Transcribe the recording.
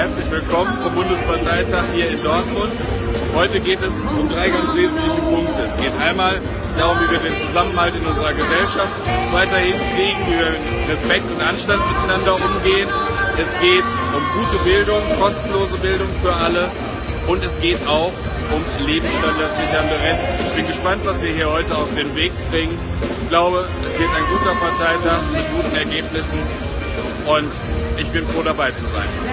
Herzlich willkommen zum Bundesparteitag hier in Dortmund. Heute geht es um drei ganz wesentliche Punkte. Es geht einmal darum, wie wir den Zusammenhalt in unserer Gesellschaft weiterhin kriegen, wie wir mit Respekt und Anstand miteinander umgehen. Es geht um gute Bildung, kostenlose Bildung für alle und es geht auch um lebensstandardsichernde Renten. Ich bin gespannt, was wir hier heute auf den Weg bringen. Ich glaube, es wird ein guter Parteitag mit guten Ergebnissen und ich bin froh dabei zu sein.